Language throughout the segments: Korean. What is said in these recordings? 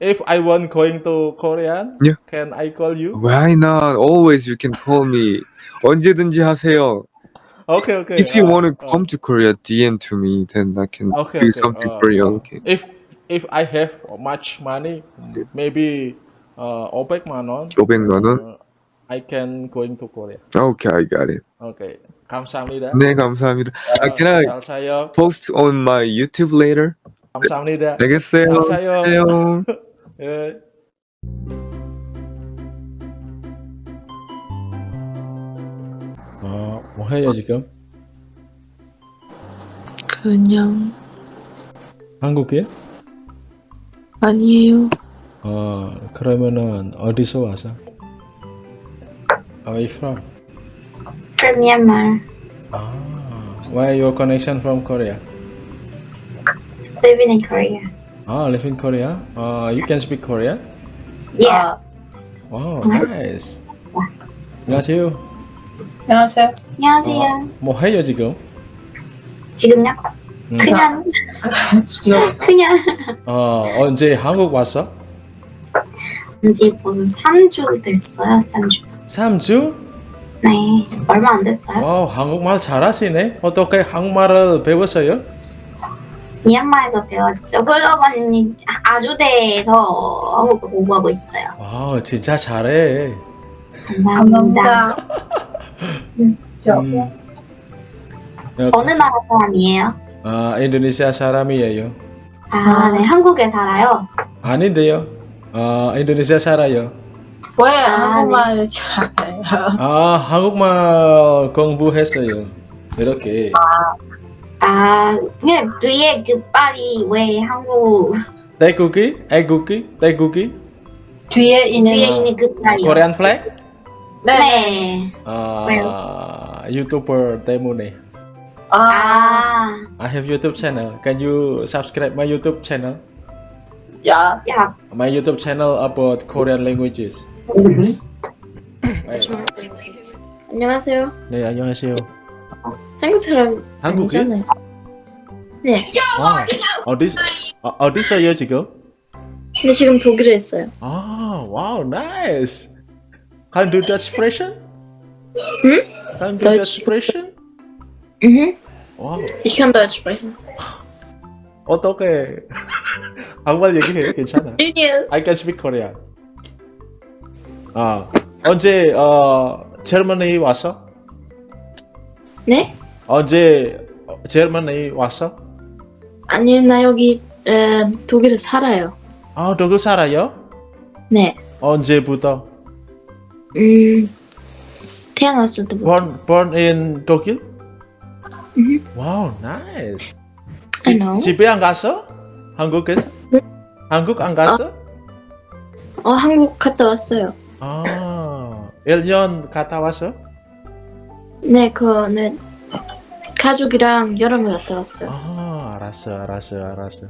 if I want going to Korean, Yeah. can I call you? Why not? Always you can call me. 언제든지 하세요. Okay, okay. If you uh, want to uh, come to Korea, DM to me, then I can Okay, do okay, something uh, for you. uh, Okay. If if I have much money, maybe uh 500만 원. 500만 원? uh, I can going to Korea. Okay, I got it. Okay. 감사합니다. 네, 감사합니다. 어, 아, can I 잘 사요. post on my YouTube later? 감사합니다. 알겠어요. 잘 사요. 안녕. 예. 어, 뭐 해요 지금? 그냥 한국에? 아니에요. 어, 그러면은 어디서 와서? Where are you from? From Myanmar. Ah, where your connection from Korea? Living in Korea. Ah, live in Korea. Uh, you can speak Korean? Yeah. Wow, nice. 안녕하세요. 안녕하세요. 안녕하세요. 뭐 해요 지금? 지금요? 음. 그냥 그냥 어, 언제 한국 왔어? 이제 벌써 3주 됐어요. 3주. 3주? 네. 얼마 안 됐어요. wow, 한국말 잘하시네. 어떻게 한국말을 배웠어요? 미얀마에서 배웠죠. 글로벌 아주대에서 한국어 공부하고 있어요. wow, 진짜 잘해. 감사합니다. 음, 어느 나라 사람이에요? 아, 인도네시아 사람이에요. 아, 네. 한국에 살아요. 아닌데요. 아, 인도네시아 살아요. 왜 아, 한국말 잘해요? 아, 한국말 공부했어요. 이렇게. 아, 그냥 뒤에 그 빨이 왜 한국 태국이? 애국이? 태국이? 뒤에 있는 뒤에 있는 그 빨이. 코리안 플래그? 네. 네. 아, 유튜버 때문에. 아, 아, I have YouTube channel. Can you subscribe my YouTube channel? 야. 야, My YouTube channel about Korean languages. 네, 안녕하세요. 네, 안녕하세요. 한국 사람 한국이? 아니잖아요. 네. 와, 어디 어, 어디서요 지금? 근데 지금 독일에 있어요. 아, wow, nice. Can do that expression? 응? Can do that expression? Mhm. 와, Ich kann Deutsch sprechen. 어떻게 한국말 얘기해? 괜찮아. Genius. I can speak Korean. 아, 언제 어 제르머니 왔어? 네? 언제 제르머니 왔어? 아니 나 여기 에, 독일에 살아요. 아, 독일 살아요? 네. 언제부터? 음. 태어났을 때부터. Born born in 독일? Wow, nice. I know. 집에 안 갔어? 한국에서? 네. 한국 안 갔어? 어 한국 갔다 왔어요. 아, 1년 갔다 왔어? 네, 그 네. 가족이랑 여름에 갔다 왔어요. 아, 알았어, 알았어, 알았어.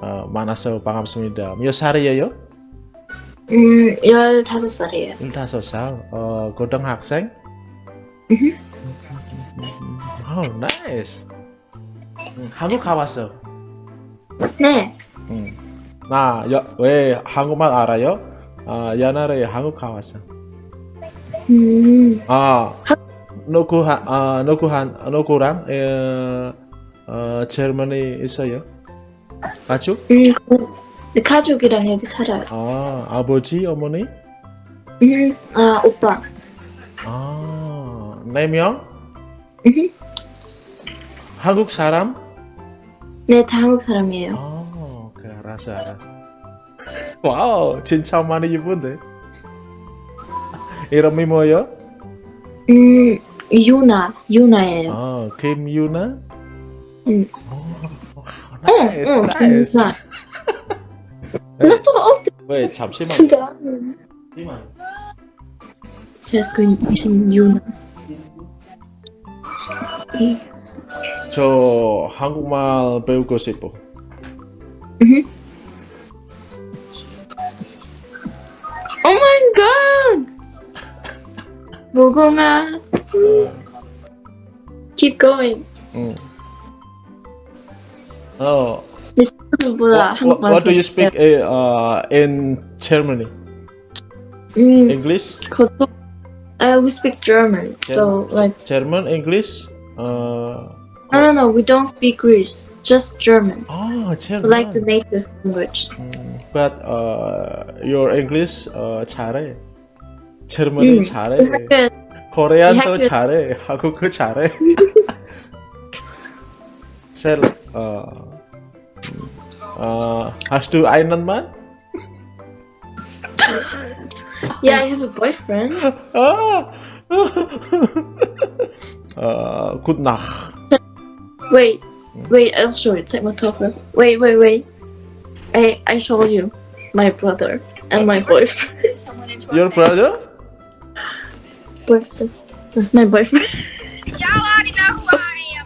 어, 만나서 반갑습니다. 몇 살이에요? 음, 15살이에요. 15살. 어, 고등학생? Mhm. wow, nice. 응, 한국 가봤어. 네. 응. 나, 여, 왜 한국말 알아요? 아, 옛날에 한국 가봤어. 음. 아, 누 누구 한, 누구랑, 에, 어, Germany 있어요? 가족? 음, 가족이랑 여기 살아요. 아, 아버지, 어머니? 음, 아, 오빠. 아, 네 명? 음, 한국 사람? 네, 다 한국 사람이에요. 아, 그래, 알았어, 알았어. 와우, 진짜 많이 이쁜데. 이름이 뭐예요? 음, 유나, 유나예요. 아, 김유나? 응. 오, 응, nice, 응, nice. 유나. 나도 어, 왜, 잠시만. 진짜. 잠시만. 제스크 김유나. 저 한국말 배우고 싶어. 음. Oh my god! 무궁화. Keep going. 응. 어, 네. 한국보다 What, what, what do you speak 잘해요. uh, in Germany? 음, English? 그것도 uh, we speak German, so like German, English? Uh, no no no, we don't speak Greece, just German, oh, German. like the native language. 음, but uh, your English uh, 잘해. Germany 음, 잘해. 학교에 코리안도 학교- 잘해. 한국어 잘해. 셀, 어, 어, hast du einen Mann? Yeah, I have a boyfriend. Ah! uh, good Nacht. Wait, wait, I'll show you. Take my top off. Wait, wait, wait. I I told you, my brother and my boyfriend. Your brother? boyfriend. My boyfriend. Y'all already know who I am.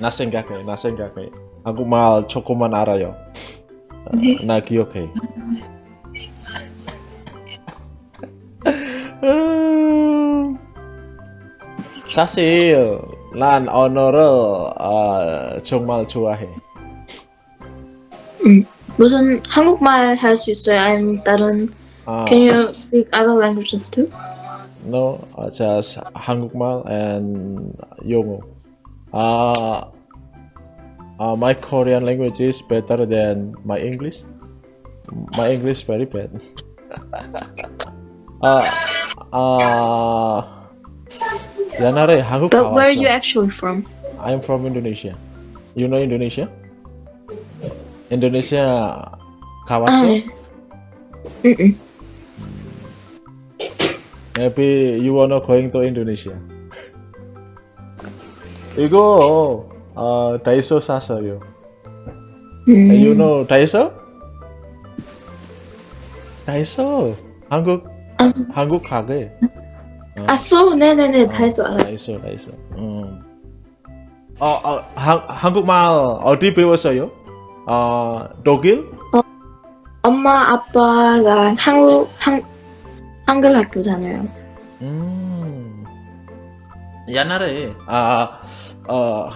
나 생각해, 나 생각해. 한국말 조금만 알아요. 어, 나 기억해. 음, 사실 난 언어를 어, 정말 좋아해. 무슨 한국말 할 수 있어요? 아니면 다른 아, Can you speak other languages too? no, uh, just 한국말 and 영어. Uh, uh, my Korean language is better than my English. My English very bad. uh, uh, 옛날에 한국 But where are you 가봤어. actually from? I'm from Indonesia. You know Indonesia? Indonesia 가봤어? 아, 응, Maybe you wanna going to Indonesia. 이거 어 다이소 샀어요. 응. You know 다이소? 다이소 한국 아, 한국 가게. 아, 소, 네네네, 다이소 알아요. 다이소 다이소. 음. 어, 어 한, 한국말 어디 배웠어요? 어 독일? 엄마, 아빠가 한국, 한, 한글 학교 다녀요. 음. 옛날에 아, 어,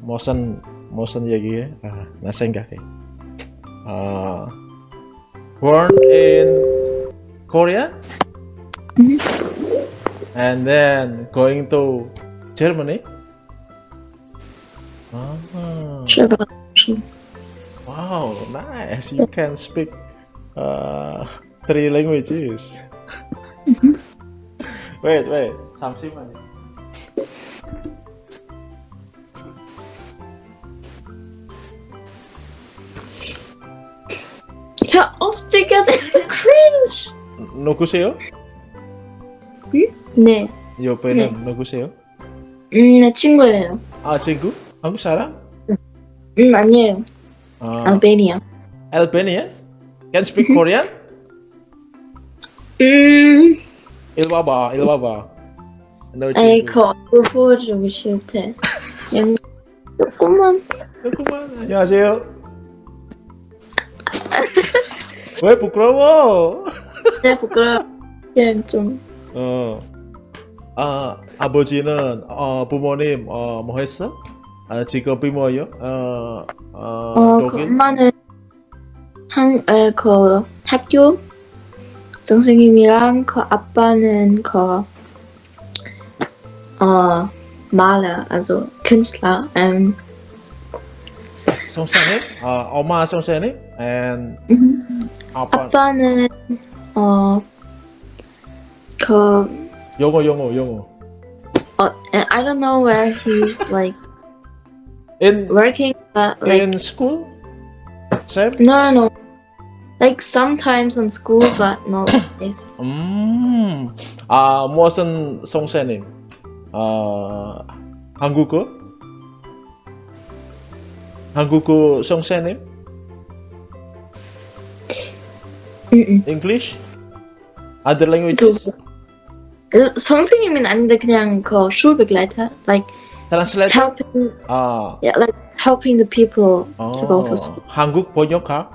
무슨 무슨 얘기해? 아, 나 생각해. 아, born in Korea, Mhm. and then going to Germany. Ah, 쉐바. Wow, nice! You can speak uh, three languages. wait, wait, 잠시만요. off together is a cringe! 누구세요? 네, 옆에는 누구세요? 음, 내 친구예요. 아 친구? 한국 사람? 음, 아니에요. 아, 알베니아. Albanian? Can speak Korean? 음, 이리 와봐, 이리 와봐. 너 아이. 그 얼굴 보여주고 싫대. 조금만. 잠깐만. 안녕하세요. 왜 부끄러워? 내 부끄러워. 그냥 좀. 어. 아 아버지는 어 부모님 어뭐 했어? 아 직업이 뭐예요? 어, 어, 어, 그 독일? 엄마는 한, 에, 그 학교 선생님이랑 그 아빠는 그, 어, Maler, also Künstler. Ähm, 선생님? 아 엄마 선생님? and 아빠 아빠는 어, 그, 영어 영어 영어. 어, I don't know where he's like In working, but like in school? Same? no, no, no. Like sometimes on school, but not always. 음, 아 무슨 선생님? 아 한국어? 한국어 선생님? 음, English? Other languages? 음. 선생님은 아닌데 그냥 그 Schulbegleiter, like Translator? helping, 아, yeah, like helping the people 어, to go to school. 한국 번역가?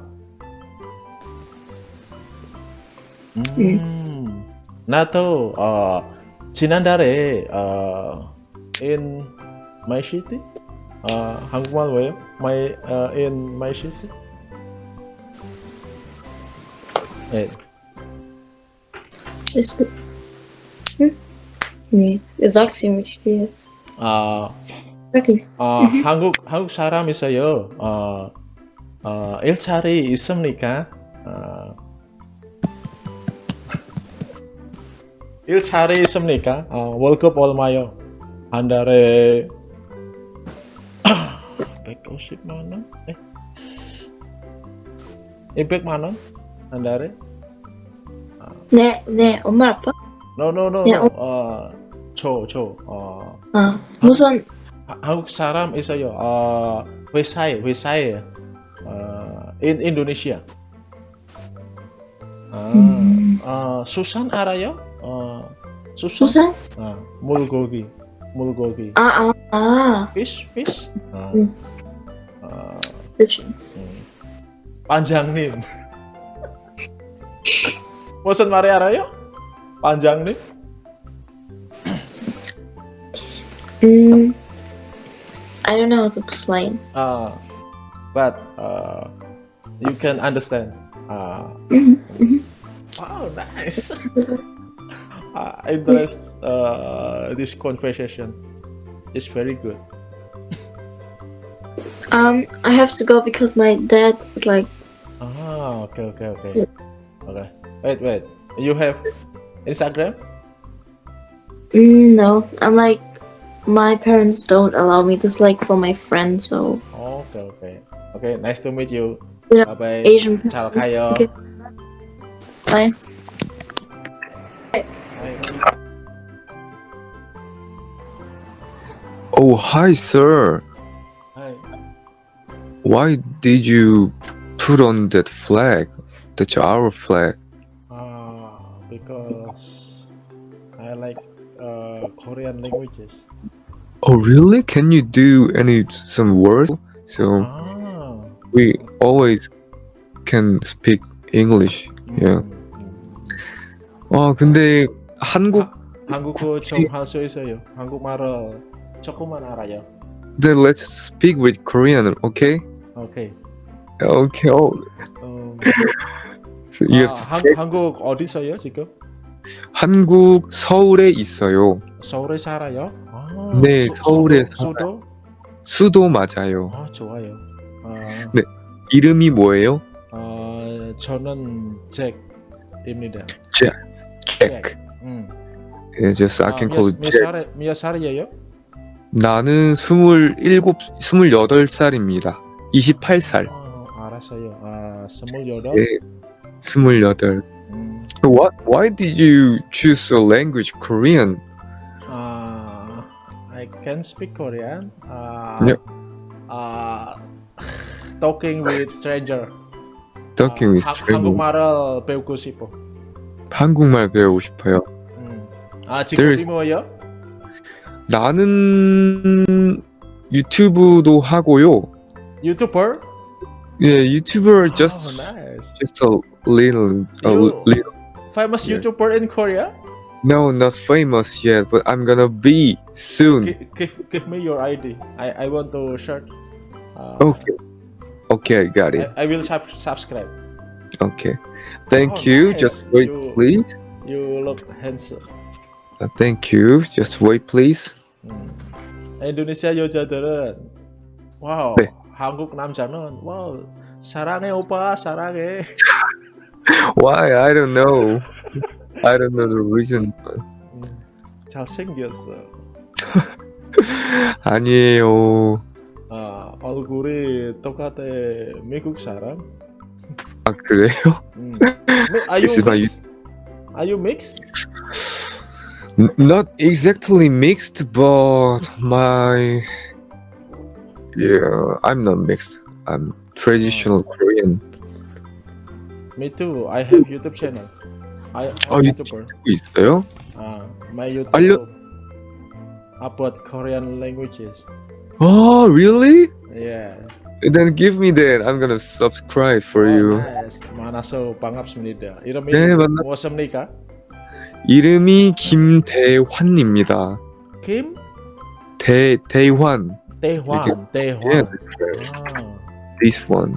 음, 나도 어, 지난달에 어, in my city? 아 한국말 왜요? My uh, in my city? 네. Ist gut. Hm? Nee, 아, ich. 아 한국 한국 사람 있어요. 어, 어 일자리 있습니까? 어, 일자리 있습니까? 어, 월급 얼마요? 한 달에 150만 원? 네? 200만 원? 한 달에? 네, 네, 엄마 아빠? No, no, no, 네, no. 어, 저, 저, 어, 아, 무슨 하- 한국 사람 있어요. 어, 회사에, 회사에, 어, in Indonesia. 아, 음. 어, 수산 알아요? 어, 수산? 수산? 어, 물고기, 물고기. 아, 아, 아, fish, fish. 어, 음. 어, 그치. 음. 반장님. 무슨 말이 알아요? 반장님? 음, I don't know how to explain. Uh, but uh, you can understand. Uh, Mhm, mhm. wow, nice. uh, interest uh, this conversation It's very good. Um, I have to go because my dad is like, Ah, okay, okay, okay, okay. Wait, wait. You have Instagram? mm, no, I'm like, my parents don't allow me. This is like for my friends, so Okay, okay, okay. Nice to meet you. Yeah, Bye bye. Asian Ciao parents. kayo. Okay. Bye. Bye. Oh, hi, sir. Hi. Why did you put on that flag? That's our flag. Uh, because I like uh, Korean languages. Oh, really? Can you do any some words? So Ah. we always can speak English. Yeah. 음, 음. 와, 근데 한국 한국어 좀 할 수 있어요. 한국말을 조금만 알아요. then let's speak with Korean, okay? 오케이. Okay. Oh, 음, so you 아, have to 한, 한국 어디 있어요 지금? 한국 서울에 있어요. 서울에 살아요? 아, 네, 서울에 수도, 수도? 수도 맞아요. 아 좋아요. 아, 네. 이름이 뭐예요? 아 저는 잭입니다. Jack. 음. Yeah, just I 아, can 몇, call 몇 Jack. 살에 몇 살이에요? 나는 스물일곱, 스물여덟 살입니다. 28살. 아, 알았어요. 아 스물여덟. 네, 스물여덟. 음, What? Why did you choose a language Korean? 아 I can speak Korean. 아, Yeah. 아 talking with stranger. Talking with 아, 하- stranger. 한국말을 배우고 싶어. 한국말 배우고 싶어요. 음. 아 지금 There's- 뭐예요? 나는 유튜브도 하고요. 유튜버? 예, 유튜버 just oh, nice. just a little, a You- little. Famous Yeah. YouTuber in Korea? No, not famous yet, but I'm gonna be soon. Give, give, give me your ID. I, I want to search. Uh, Okay. Okay, I got it. I, I will sub- subscribe. Okay. Thank Oh, you. nice. Just wait, You- please. You look handsome. Uh, thank you. Just wait, please. 음. 인도네시아 여자들은 와우 네. 한국 남자는 와우 사랑해 오빠 사랑해 Why? I don't know. I don't know the reason. 잘 잘생겼어. Mm. Uh, 아니에요. 아 얼굴이 똑같아 미국 사람. 아 그래요? 음. Are you mixed? Are you mixed? Not exactly mixed, but my yeah, I'm not mixed. I'm traditional Korean. Me too. I have YouTube channel. I Oh, you- YouTuber. 있어요? Uh, my YouTube 알려- about Korean languages. Oh, really? Yeah. Then give me that. I'm gonna subscribe for Oh, you. nice. 만나서 반갑습니다. 이름이 네, 만나- 무엇입니까? 이름이 김대환입니다. 김 대 대환. Tehwan, Tehwan. Yeah, right. Ah. This one.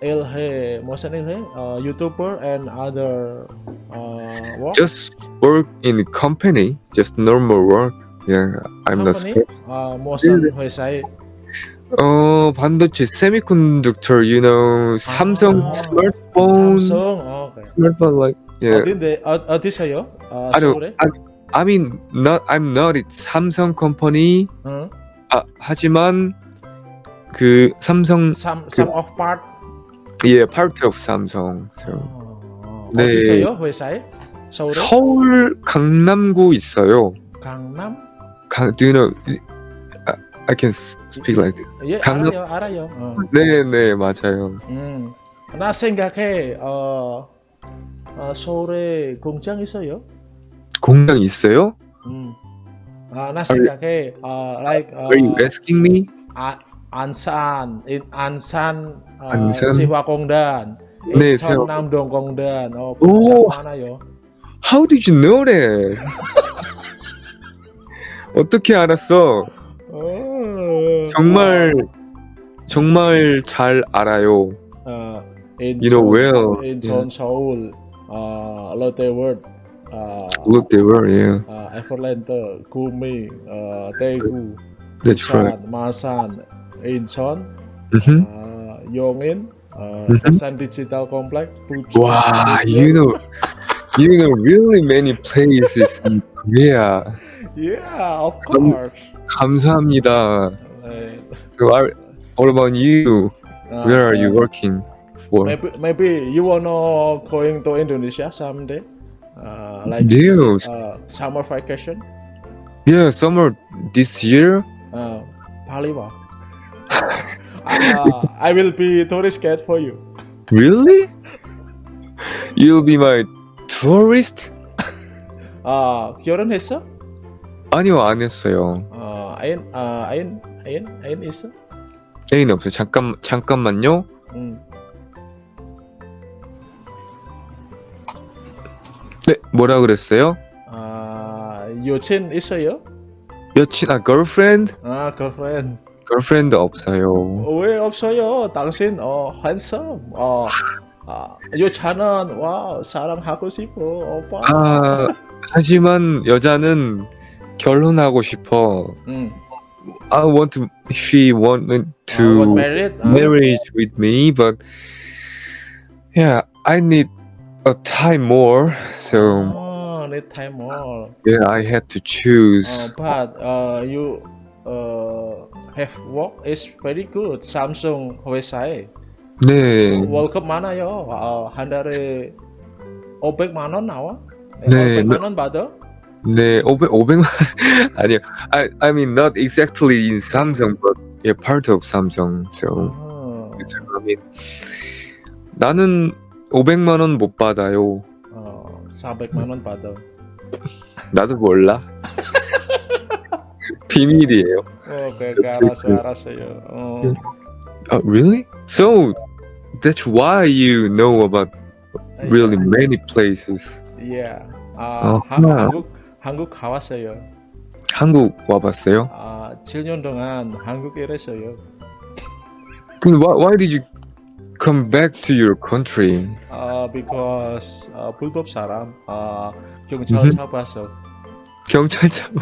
Ah, Ilhe, Mohsen Ilhe, uh, YouTuber and other uh, work Just work in company, just normal work. Yeah, I'm not. company. spe- Uh, Mohsen 회사에 어 반도체 semiconductor, you know, Samsung Ah, smartphone, Samsung. Oh, okay. smartphone like yeah. 어딘데? 어, 어디서요? 어, I don't. I, I mean, not. I'm not. It's Samsung company. 응. 아 하지만 그 삼성 Some some of part. 예 part of Samsung. So 어, 네. 어디서요? 회사에? 서울에? 서울 강남구 있어요. 강남? 강, do you know? I, I can speak like this. 예, 강남- 알아요, 알아요. 어. 네, 네, 맞아요. 음. 나 생각해. 어, 어, 서울에 공장 있어요? 공장 있어요? 음. 아, 나 생각해. 어, like 어, Are you asking me? 아, 안산, in 안산, 어, 안산? 세화공단, 네, 인천 세화- 남동공단, 어, 오. 많아요. How did you know that? 어떻게 알았어? 어, 정말 정말 잘 알아요. 어, 인천, You know well. 인천, 서울, 어, 롯데월드, 어, they were, yeah. 어, 에버랜드, 구미, 어, 대구. 부산, 마산, 인천, Mhm. 어, 용인, 어, Mhm. 대산 디지털 컴플렉스, 부천, Wow, 부천. you know, you know really many places in Korea. Yeah, of 감- course. 감사합니다. 네, So, are, what about you? 어, Where are you 어, working for? Maybe, maybe you wanna going to Indonesia someday, uh, like Yes. uh, summer vacation. Yeah, summer this year. Uh, Paliwa. Uh, I will be tourist guide for you. Really? You'll be my tourist? 아 결혼했어? 아니요, 안 했어요. 어, 아인, 아, 아인, 아인, 아인 있어? 애인 없어요. 잠깐 잠깐만요. 응. 네, 뭐라 그랬어요? 아, 여친 있어요? 여친 아 girlfriend? 아, girlfriend. Girlfriend 없어요. 왜 없어요? 당신 어, handsome. 어, 아, 여자는 와 사랑하고 싶어, 오빠. 아 하지만 여자는 결혼하고 싶어. 응. I want to. She wanted 아, to what married? 아, marriage with me, but yeah, I need a time more. So 어, need time more. yeah, I had to choose. Uh, but uh, you uh, have work is very good. Samsung 회사에 네, 월급 많아요. 어, 한 달에 500만 원 나와? 네, 500만 원 받아? 네, 500, 500만 아니요. I I mean not exactly in Samsung, but yeah, part of Samsung. So 어, I mean 나는 500만 원 못 받아요. 어, 400만 원 받아. 나도 몰라. 비밀이에요. 어, 그러니까 알았어, 알았어요. 어, Oh, really? So that's why you know about really many places. Yeah. 아, 어허. 한, 한국 한국 가왔어요. 한국 와봤어요? 아, 7년 동안 한국에 일했어요. 근데 why, why did you come back to your country? 아, because 아, 불법 사람 아, 경찰 음흠. 잡아서 경찰 잡아.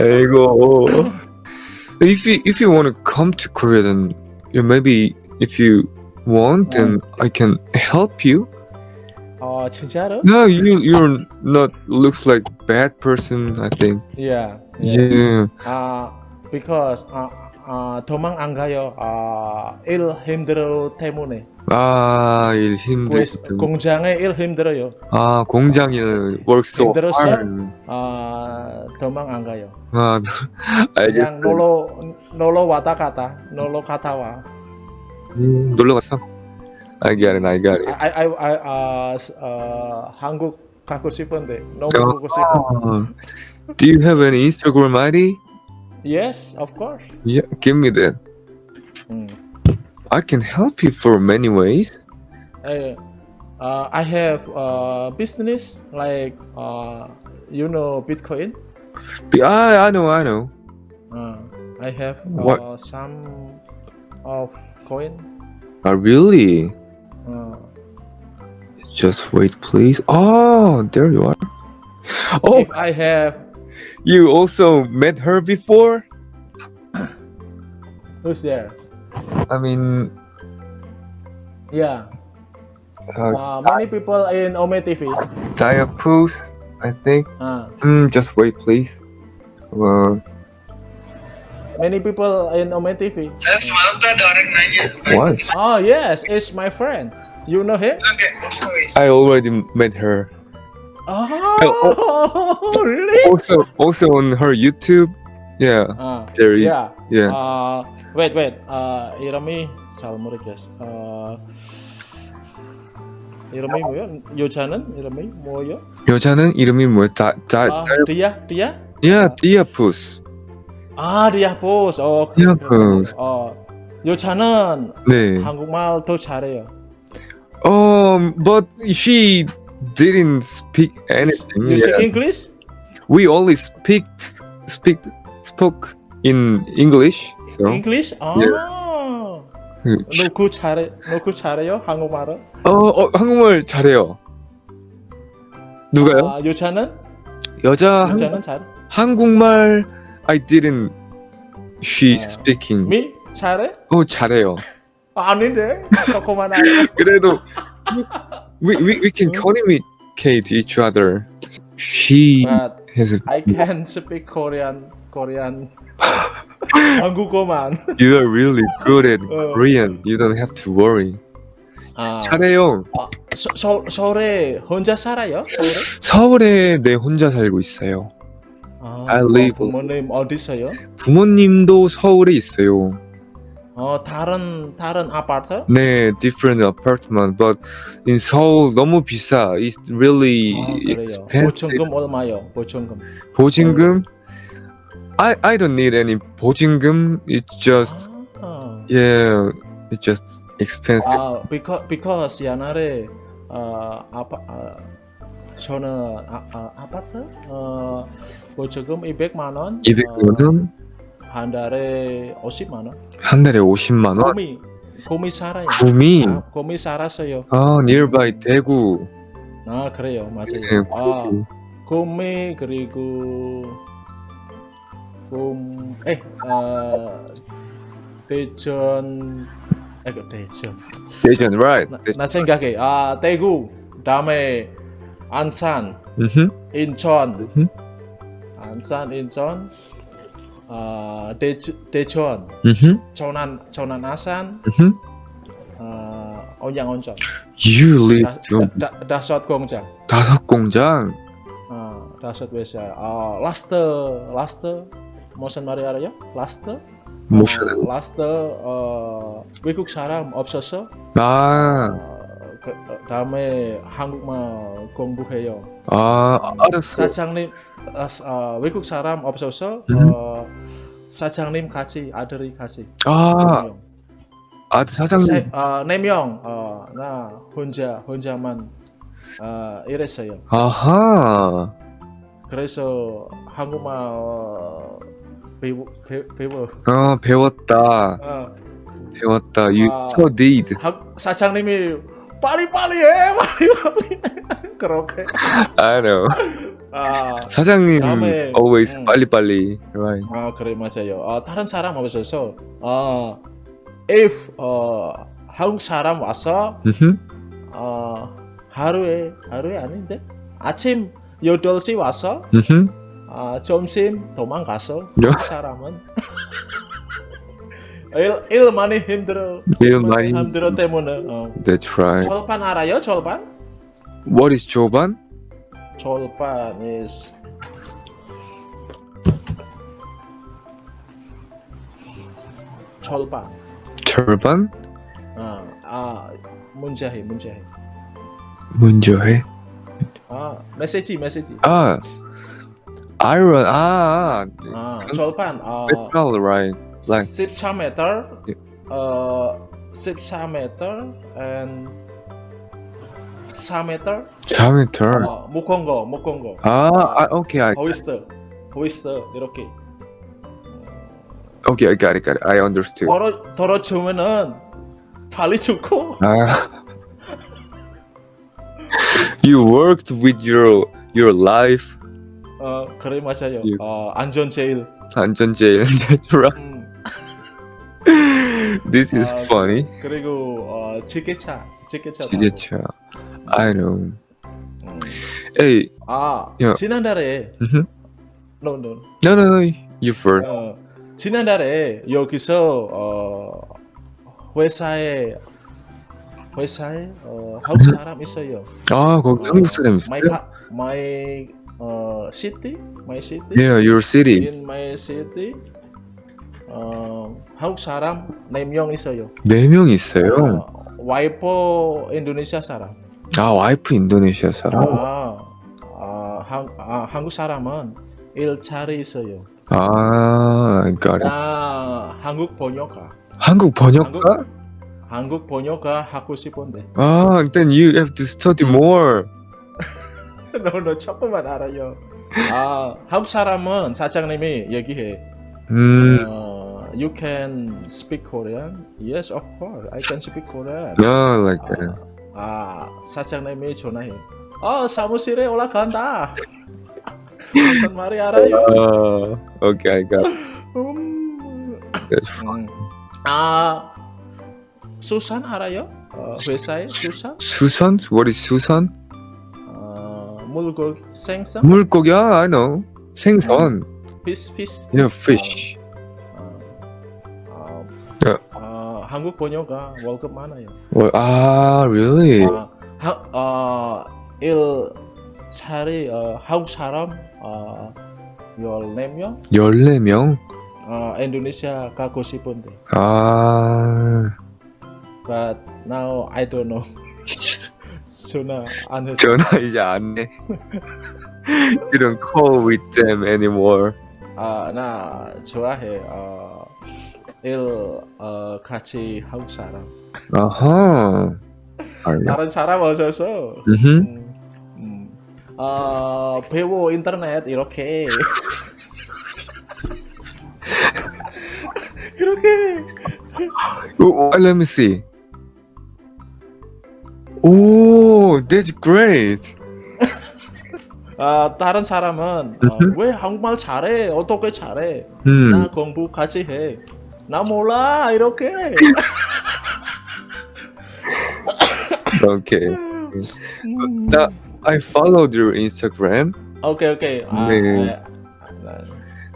아이고. If you if you want to come to Korea, then yeah, maybe if you want, then I can help you. 어, 진짜로? No, you you're not looks like bad person. I think. Yeah. Yeah. 아, because 아, 아, 도망 안 가요. 아, 일 힘들어 때문에. 아, 일 힘들. 왜- 공장에 일 힘들어요. 아, 공장에 work so hard. 아, 도망 안 가요. 아, 알겠어. 놀러 놀러 왔다 갔다. 놀러 갔다 와. 음, 놀러 갔어. I got it, I it. I I I 아, 아, 한국 가고 싶은데 너무 어. 보고 싶어. Do you have any Instagram ID? Yes, of course. Yeah, give me that. 음. I can help you for many ways. Uh, uh, I have uh, business like uh, you know Bitcoin? Be- I I know I know. Uh, I have What? uh, some of coin. Uh, really? Uh, Just wait, please. Oh, there you are. Oh, If I have you also met her before? who's there? I mean, Yeah. uh, Uh, many people in Ome TV. Diapus, I think. Uh, Hmm, just wait, please. Uh, many people in Ome TV. Saya semalam tuh ada orang nanya. what? Oh yes, it's my friend. You know him? Oke, guys. I already met her. Oh, really? Also, also on her YouTube. Yeah, Uh, there. yeah. yeah. Uh, wait, wait. Uh, 이름이 잘 모르겠어. Uh, 이름이 뭐요? 여자는 이름이 뭐요? 여자는 이름이 뭐야? 다, 다, 아, 디아, 디아? yeah, Diapus. 아, 디아포스. 어, 그- 디아포스. 어, 여자는 네. 한국말 더 잘해요. Um, but she didn't speak anything. You speak. English? We only speak speak spoke in English. So English? 아. 너그 잘해, 너그 잘해요? 한국말은? 어, 어 한국말 잘해요. 누가요? 아, 여자는? 여자 한, 여자는 잘. 한국말 I didn't. She 아. speaking. 미 잘해? 어 잘해요. 아닌데 조금만 알아. 그래도 we we, we can communicate each other. She But has a, I can speak Korean, Korean. 한국어만. you are really good at 어. Korean. You don't have to worry. 아, 잘해요. 서, 서, 서울에 혼자 살아요? 서울에? 서울에 내 혼자 살고 있어요. 아, I live- 부모님 어디 있어요? 부모님도 서울에 있어요. 어, 다른 다른 아파트? 네, different apartment, but in Seoul 너무 비싸. It's really 아, expensive. 보증금 얼마요? 보증금. 보증금? I I don't need any 보증금. It's just 아, yeah, it's just expensive. 아, because because 옛날에 어, 아파 아, 저는 아, 아, 아파트 어, 보증금 200만 원. 200만 원, 어, 한 달에 50만 원. 한 달에 50만 원. 곰이 곰이 살아요. 구미. 아, 곰이 살았어요. 아, nearby 대구. 아 그래요, 맞아요. 네, 아, 구미. 그리고 곰, 에, 아, 대전, 에, 그 대전. 대전, right? 나, 대전. 나 생각해. 아, 대구, 다음에 안산, 음흠. 인천, 음흠. 안산, 인천, 아, 대, 대전, 음흠. 전안, 전안 아산, 음흠. 아, 온양온천, You 좀 다, 다, 다섯 공장. 다섯 공장. 아, 다섯 회사. 아, 라스트, 라스트 무슨 말이 알아요? 라스트? 모션. 어, 라스트 어, 외국 사람 없어서 아, 어, 그, 어, 다음에 한국말 공부해요. 아, 알았어. 사장님 아, 사- 어, 외국 사람 없어서 음. 어, 사장님 같이 아들이 같이 아, 아, 사장님. 어, 네명 어, 나 혼자 혼자만 어, 이랬어요. 아하. 그래서 한국말 어, 배우, 배, 배워. 어, 배웠다. 어, 배웠다. You 아. studied. 하, 사장님이 빨리 빨리 해 빨리 빨리 그렇게. I know. 아, 사장님 다음에, always 음. 빨리빨리. Right. 아 그래 맞아요. 아, 다른 사람 없어서 아, if 어, 한국 사람 와서. 어, 하루에 하루에 아닌데 아침 8시 와서. 아, 점심 도망가서 야. 한국 사람은 일, 일 많이 힘들어 일 많이 힘들어 때문에 어. That's right. 절반 알아요 절반? What is 조반? 절반 is 절반 절반? 아, 아 문제해 문제해 문제해. 아 메시지 메시지 아, iron. 아, 아 절반 아 metal, right? Like 14m 어 14m and 4m 4m. 어, 무거운 거 무거운 거 아, 아, 오케이, I, 호이스트 호이스트 이렇게 okay, I got it, got it. I understood. 떨어 떨어지면은 발이 죽고 아. you worked with your your life 어 그래 맞아요 예. 어 안전 제일 안전 제일 that's right. 음, This is 아, funny. 그리고 어 지게차 지게차. 지게차. I know. 음. Hey, 아 야. 지난달에 no no no, no, no. You first. 어, 지난달에 여기서 어, 회사에 회사에 어, 한국 사람 있어요. 아, 거기 어, 한국 사람 My 있어요? pa- my 어, city, my city. Yeah, your city. In my city. 어, 한국 사람 4명 있어요. 네명 있어요. 어, 와이프 인도네시아 사람. 아, 와이프 인도네시아 사람. 아, 아, 한, 아, 한국 사람은 일자리 있어요. 아, it. 나 한국 번역가. 한국 번역가? 한국 번역가 하고 싶은데. 아, then you have to study more. 너, 너 조금만 알아요. 아, 한국 사람은 사장님이 얘기해. 음, 어, you can speak Korean? Yes, of course. I can speak Korean. yeah, like that. 아, 사장님이 전화해. 아, 사무실에 올라간다. 무슨 말이 알아요? I got it. 음, 음. 아, 수산 알아요? 어, 회사에 수산? 수산? What is 수산? 어, 물고기 생선? 물고기, yeah, I know. 생선. fish fish. Yeah, fish. 한국 번역가 월급 많아요. Ah, really? 어, 하, 어, 일 차리 어, 한국 사람 어, 14명? 14명? 어, 인도네시아 가고 싶은데. 아, But now I don't know. 전화 안 해서. 전화 이제 안 해. You don't call with them anymore. 아, 나 좋아해. 어, 일 어, 같이 한국 사람. 아하. 다른 사람. 음흠. 음, 음. 어, 배워 인터넷 이렇게. 이렇게. Oh, let me see. Oh, that's great. 아, 다른 사람은 어, 왜 한국말 잘해? 어떻게 잘해? 음. 나 공부 같이 해. 나 몰라 이렇게. Okay. 음. 나 I followed your Instagram. 오케이 오케이. 아, 네. 아,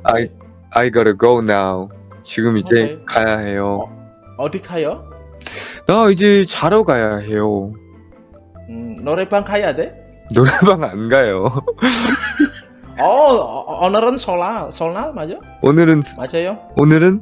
아, I I gotta go now. 지금 이제 오케이. 가야 해요. 어디 가요? 나 이제 자러 가야 해요. 음, 노래방 가야 돼? 노래방 안 가요. 어, 어, 오늘은 설날, 설날 맞아? 오늘은 맞아요? 오늘은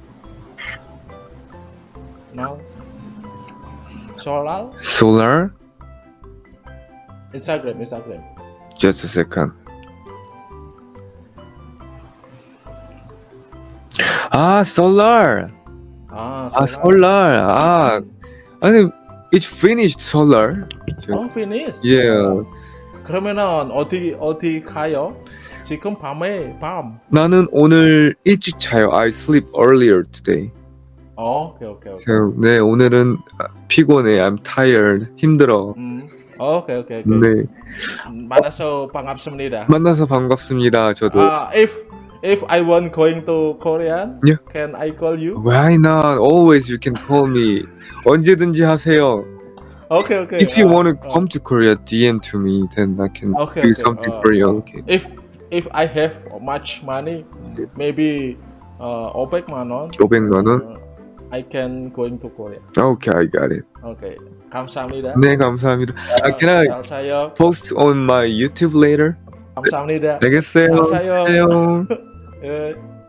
타그램. solar? solar? 인스타그램, 인스타그램. Just a second. 아, solar. 아, 아, solar. 아, 아니, it's finished solar. 어, finish. Yeah. 그러면은 어디 어디 가요? 지금 밤에 밤. 나는 오늘 일찍 자요. I sleep earlier today. 어, 오케이 오케이 오케이. So, 네, 오늘은 아, 피곤해. I'm tired. 힘들어. 음, 오케이 오케이 오케이. 네, 만나서 반갑습니다. 만나서 반갑습니다. 저도. 아, if if I want going to Korean, Yeah. can I call you? Why not? Always you can call me. 언제든지 하세요. 오케이 오케이. If you 아, want to 어. come to Korea, DM to me. Then I can Okay, do okay. something 어, for you. 어. Okay. If if I have much money, maybe uh 500만 원. 500만 원? 어, I can going to Korea. Okay, I got it. Okay. 감사합니다. 네, 감사합니다. Uh, can I 잘 사요. post on my YouTube later? 감사합니다. 알겠어요. 잘 사요. 안녕. 예.